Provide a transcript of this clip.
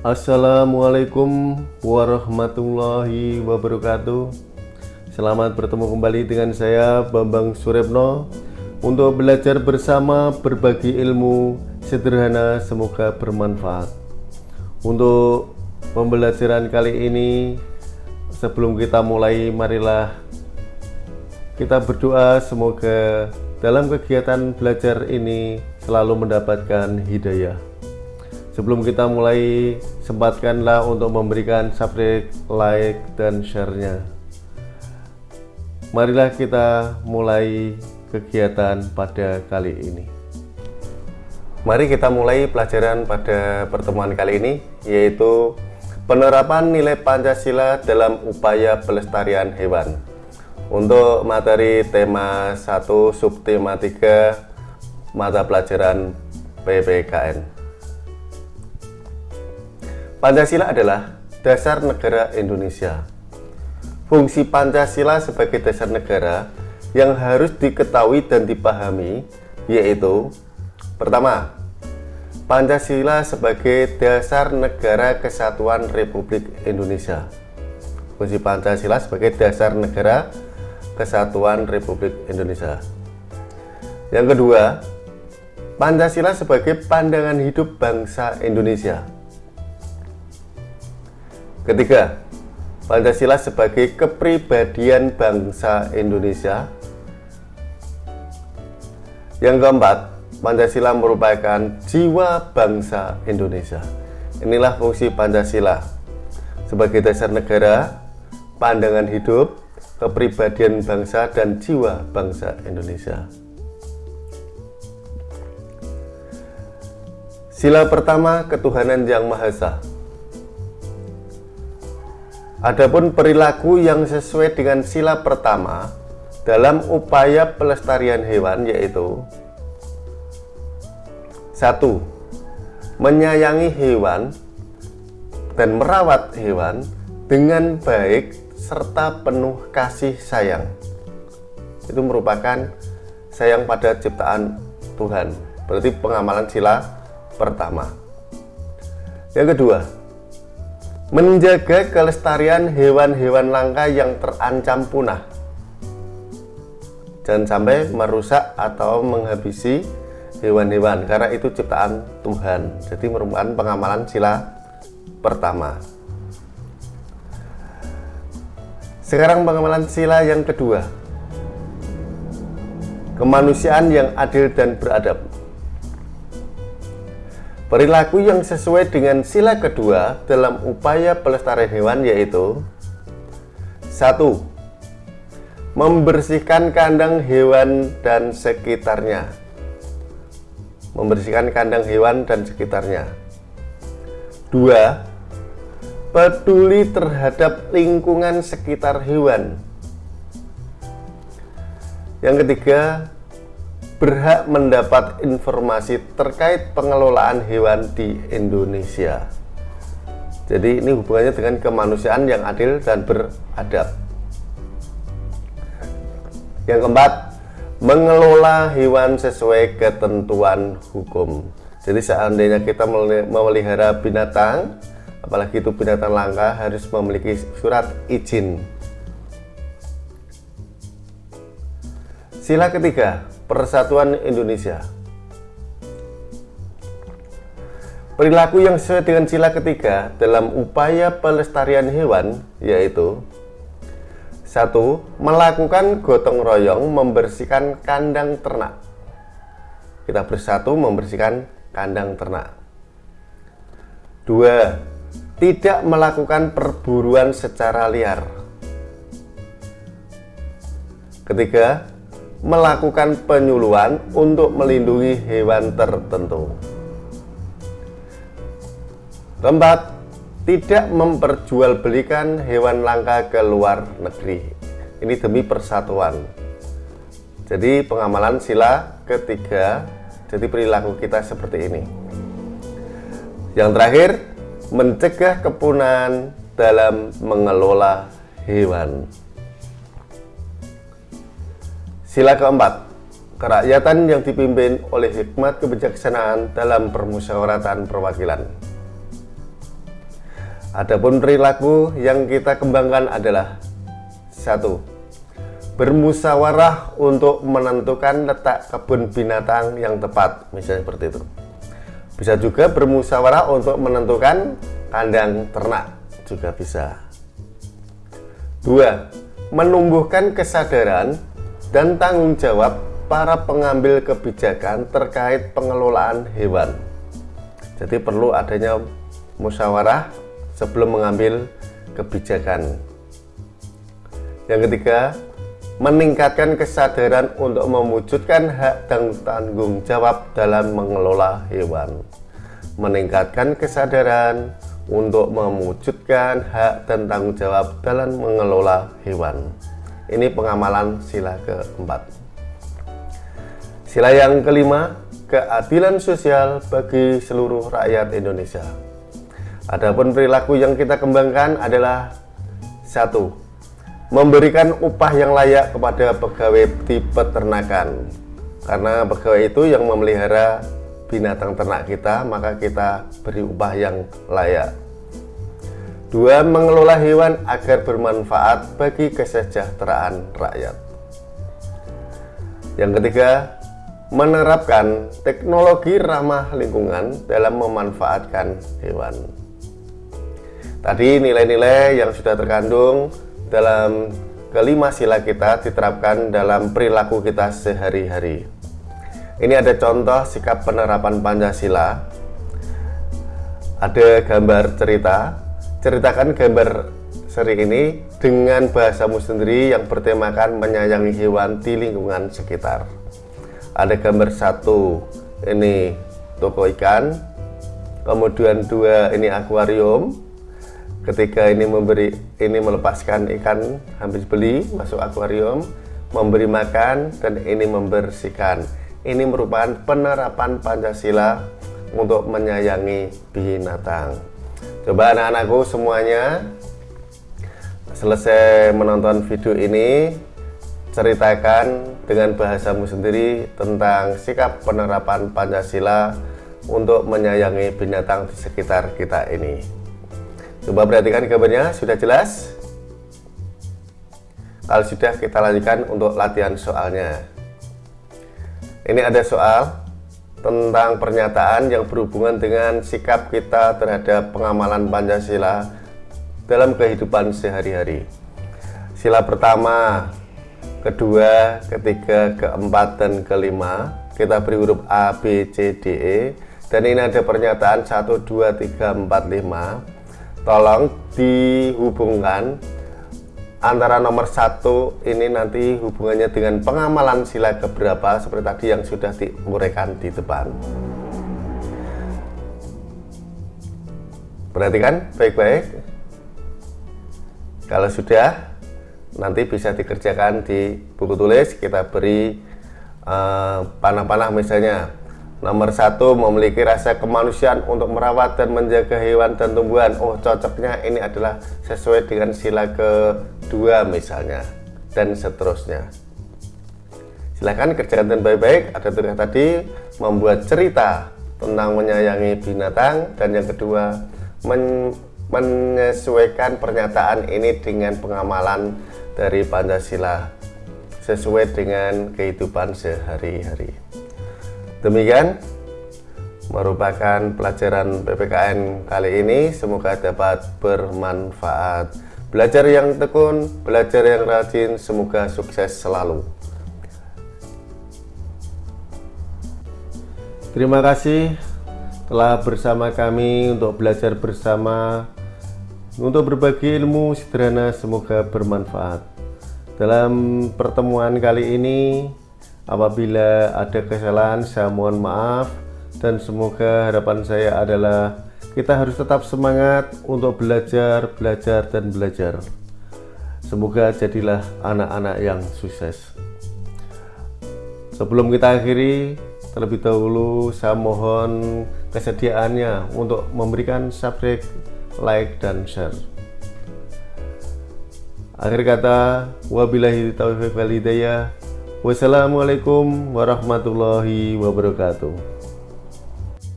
Assalamualaikum warahmatullahi wabarakatuh Selamat bertemu kembali dengan saya Bambang Surepno Untuk belajar bersama berbagi ilmu sederhana semoga bermanfaat Untuk pembelajaran kali ini Sebelum kita mulai marilah kita berdoa semoga dalam kegiatan belajar ini selalu mendapatkan hidayah. Sebelum kita mulai, sempatkanlah untuk memberikan subscribe, like, dan share-nya. Marilah kita mulai kegiatan pada kali ini. Mari kita mulai pelajaran pada pertemuan kali ini, yaitu penerapan nilai Pancasila dalam upaya pelestarian hewan. Untuk materi tema 1 subtema 3 mata pelajaran PPKN. Pancasila adalah dasar negara Indonesia. Fungsi Pancasila sebagai dasar negara yang harus diketahui dan dipahami yaitu pertama, Pancasila sebagai dasar negara kesatuan Republik Indonesia. Fungsi Pancasila sebagai dasar negara Kesatuan Republik Indonesia. Yang kedua, Pancasila sebagai pandangan hidup bangsa Indonesia. Ketiga, Pancasila sebagai kepribadian bangsa Indonesia. Yang keempat, Pancasila merupakan jiwa bangsa Indonesia. Inilah fungsi Pancasila sebagai dasar negara, pandangan hidup, kepribadian bangsa dan jiwa bangsa Indonesia. Sila pertama, ketuhanan yang Maha Esa. Adapun perilaku yang sesuai dengan sila pertama dalam upaya pelestarian hewan yaitu satu, menyayangi hewan dan merawat hewan dengan baik serta penuh kasih sayang. Itu merupakan sayang pada ciptaan Tuhan. Berarti pengamalan sila pertama. Yang kedua menjaga kelestarian hewan-hewan langka yang terancam punah. Jangan sampai merusak atau menghabisi hewan-hewan karena itu ciptaan Tuhan. Jadi merupakan pengamalan sila pertama. Sekarang pengamalan sila yang kedua. Kemanusiaan yang adil dan beradab Perilaku yang sesuai dengan sila kedua dalam upaya pelestarian hewan yaitu satu, Membersihkan kandang hewan dan sekitarnya Membersihkan kandang hewan dan sekitarnya Dua, peduli terhadap lingkungan sekitar hewan. Yang ketiga, berhak mendapat informasi terkait pengelolaan hewan di Indonesia. Jadi ini hubungannya dengan kemanusiaan yang adil dan beradab. Yang keempat, mengelola hewan sesuai ketentuan hukum. Jadi seandainya kita memelihara binatang, apalagi itu binatang langka harus memiliki surat izin sila ketiga persatuan Indonesia. Perilaku yang sesuai dengan sila ketiga dalam upaya pelestarian hewan yaitu satu melakukan gotong royong membersihkan kandang ternak. Kita bersatu membersihkan kandang ternak. Dua tidak melakukan perburuan secara liar. Ketiga, melakukan penyuluhan untuk melindungi hewan tertentu. Keempat, tidak memperjualbelikan hewan langka ke luar negeri. Ini demi persatuan. Jadi pengamalan sila ketiga, jadi perilaku kita seperti ini. Yang terakhir, mencegah kepunahan dalam mengelola hewan. Sila keempat, kerakyatan yang dipimpin oleh hikmat kebijaksanaan dalam permusyawaratan perwakilan. Adapun perilaku yang kita kembangkan adalah satu, bermusyawarah untuk menentukan letak kebun binatang yang tepat, misalnya seperti itu. Bisa juga bermusyawarah untuk menentukan kandang ternak, juga bisa. Dua, menumbuhkan kesadaran dan tanggung jawab para pengambil kebijakan terkait pengelolaan hewan. Jadi perlu adanya musyawarah sebelum mengambil kebijakan. Yang ketiga, meningkatkan kesadaran untuk mewujudkan hak dan tanggung jawab dalam mengelola hewan. Meningkatkan kesadaran untuk mewujudkan hak dan tanggung jawab dalam mengelola hewan. Ini pengamalan sila keempat. Sila yang kelima, keadilan sosial bagi seluruh rakyat Indonesia. Adapun perilaku yang kita kembangkan adalah satu, memberikan upah yang layak kepada pegawai di peternakan. Karena pegawai itu yang memelihara binatang ternak kita, maka kita beri upah yang layak. Dua, mengelola hewan agar bermanfaat bagi kesejahteraan rakyat. Yang ketiga, menerapkan teknologi ramah lingkungan dalam memanfaatkan hewan. Tadi nilai-nilai yang sudah terkandung dalam kelima sila kita diterapkan dalam perilaku kita sehari-hari. Ini ada contoh sikap penerapan Pancasila. Ada gambar cerita. Ceritakan gambar seri ini dengan bahasamu sendiri yang bertemakan menyayangi hewan di lingkungan sekitar. Ada gambar satu, ini toko ikan. Kemudian dua, ini akuarium ketika ini memberi ini melepaskan ikan habis beli masuk akuarium memberi makan dan ini membersihkan ini merupakan penerapan Pancasila untuk menyayangi binatang coba anak-anakku semuanya selesai menonton video ini ceritakan dengan bahasamu sendiri tentang sikap penerapan Pancasila untuk menyayangi binatang di sekitar kita ini Coba perhatikan gambarnya, sudah jelas? Kalau sudah, kita lanjutkan untuk latihan soalnya. Ini ada soal tentang pernyataan yang berhubungan dengan sikap kita terhadap pengamalan Pancasila dalam kehidupan sehari-hari. Sila pertama, kedua, ketiga, keempat, dan kelima. Kita beri huruf A, B, C, D, E. Dan ini ada pernyataan 1, 2, 3, 4, 5 tolong dihubungkan antara nomor satu ini nanti hubungannya dengan pengamalan sila keberapa seperti tadi yang sudah diuraikan di depan. Perhatikan baik-baik. Kalau sudah nanti bisa dikerjakan di buku tulis. Kita beri eh, panah-panah uh, misalnya Nomor satu, memiliki rasa kemanusiaan untuk merawat dan menjaga hewan dan tumbuhan. Oh, cocoknya ini adalah sesuai dengan sila kedua misalnya, dan seterusnya. Silahkan kerjakan dengan baik-baik. Ada tugas tadi, membuat cerita tentang menyayangi binatang. Dan yang kedua, men menyesuaikan pernyataan ini dengan pengamalan dari Pancasila sesuai dengan kehidupan sehari-hari. Demikian merupakan pelajaran PPKN kali ini. Semoga dapat bermanfaat. Belajar yang tekun belajar yang rajin semoga sukses selalu. Terima kasih telah bersama kami untuk belajar bersama. Untuk berbagi ilmu sederhana semoga bermanfaat. Dalam pertemuan kali ini Apabila ada kesalahan, saya mohon maaf dan semoga harapan saya adalah kita harus tetap semangat untuk belajar, belajar, dan belajar. Semoga jadilah anak-anak yang sukses. Sebelum kita akhiri, terlebih dahulu saya mohon kesediaannya untuk memberikan subscribe, like, dan share. Akhir kata, wabillahi taufiq wal hidayah. Wassalamualaikum warahmatullahi wabarakatuh.